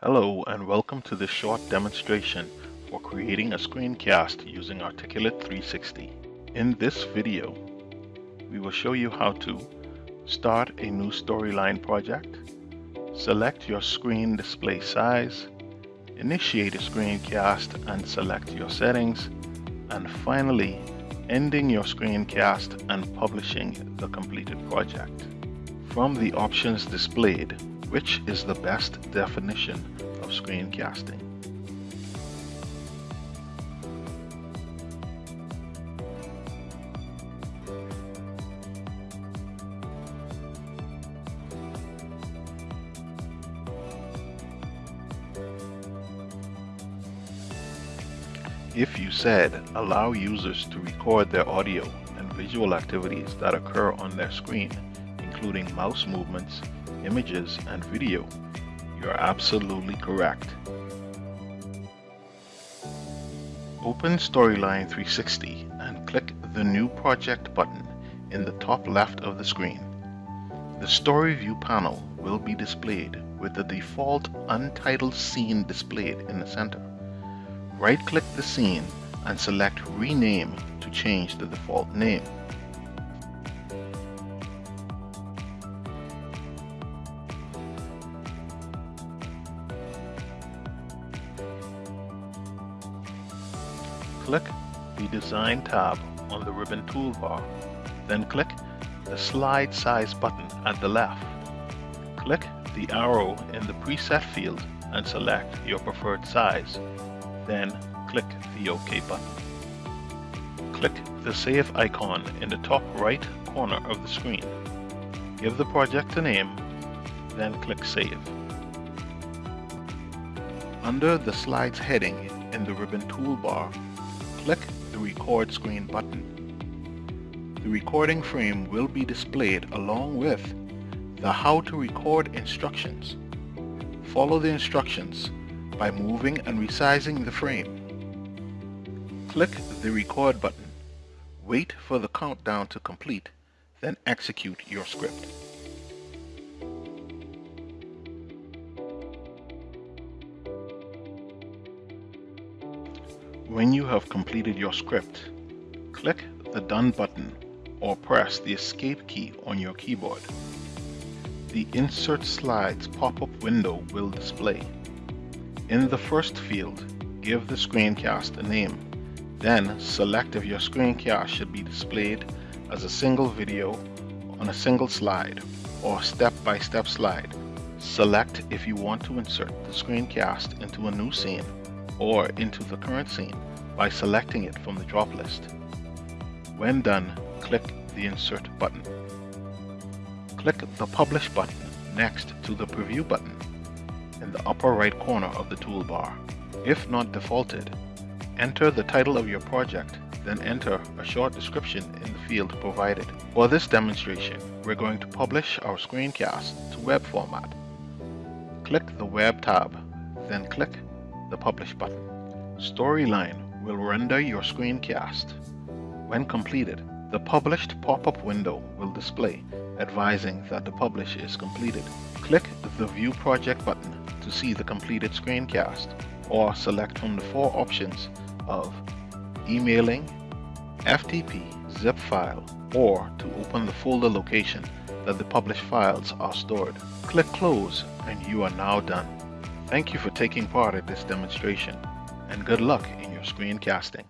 Hello and welcome to this short demonstration for creating a screencast using Articulate 360. In this video, we will show you how to start a new storyline project, select your screen display size, initiate a screencast and select your settings, and finally ending your screencast and publishing the completed project. From the options displayed, which is the best definition of screencasting? If you said allow users to record their audio and visual activities that occur on their screen, including mouse movements, images, and video, you're absolutely correct. Open Storyline 360 and click the New Project button in the top left of the screen. The Story View panel will be displayed with the default untitled scene displayed in the center. Right-click the scene and select Rename to change the default name. Click the Design tab on the ribbon toolbar. Then click the Slide Size button at the left. Click the arrow in the preset field and select your preferred size. Then click the OK button. Click the Save icon in the top right corner of the screen. Give the project a name, then click Save. Under the Slides heading in the ribbon toolbar, click the Record Screen button. The recording frame will be displayed along with the How to Record instructions. Follow the instructions by moving and resizing the frame. Click the Record button. Wait for the countdown to complete, then execute your script. When you have completed your script, click the Done button or press the Escape key on your keyboard. The Insert Slides pop-up window will display. In the first field, give the screencast a name. Then select if your screencast should be displayed as a single video on a single slide or step-by-step -step slide. Select if you want to insert the screencast into a new scene or into the current scene by selecting it from the drop list. When done, click the Insert button. Click the Publish button next to the Preview button in the upper right corner of the toolbar. If not defaulted, enter the title of your project, then enter a short description in the field provided. For this demonstration, we're going to publish our screencast to web format. Click the Web tab, then click the Publish button. Storyline will render your screencast. When completed, the published pop-up window will display, advising that the publish is completed. Click the View Project button to see the completed screencast, or select from the four options of emailing, FTP, zip file, or to open the folder location that the published files are stored. Click Close and you are now done. Thank you for taking part in this demonstration and good luck in your screencasting.